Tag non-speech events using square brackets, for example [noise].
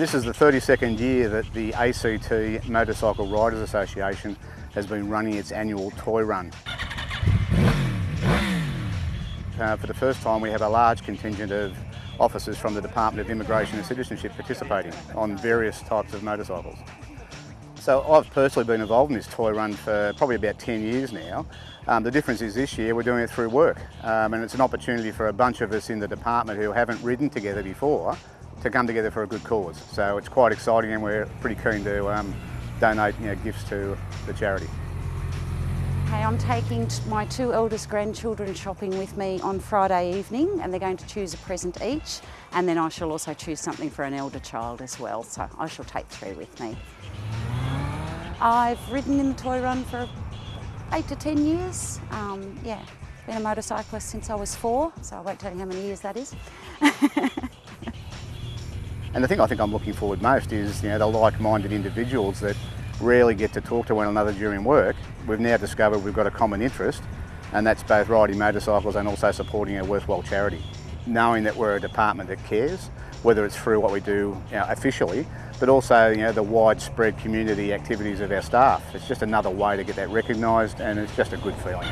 This is the 32nd year that the ACT Motorcycle Riders Association has been running its annual toy run. Uh, for the first time we have a large contingent of officers from the Department of Immigration and Citizenship participating on various types of motorcycles. So I've personally been involved in this toy run for probably about 10 years now. Um, the difference is this year we're doing it through work um, and it's an opportunity for a bunch of us in the department who haven't ridden together before to come together for a good cause. So it's quite exciting and we're pretty keen to um, donate you know, gifts to the charity. Hey, I'm taking my two eldest grandchildren shopping with me on Friday evening and they're going to choose a present each and then I shall also choose something for an elder child as well so I shall take three with me. I've ridden in the toy run for eight to 10 years. Um, yeah, been a motorcyclist since I was four, so I won't tell you how many years that is. [laughs] and the thing I think I'm looking forward most is you know, the like-minded individuals that rarely get to talk to one another during work. We've now discovered we've got a common interest and that's both riding motorcycles and also supporting a worthwhile charity. Knowing that we're a department that cares, whether it's through what we do you know, officially but also you know, the widespread community activities of our staff. It's just another way to get that recognised and it's just a good feeling.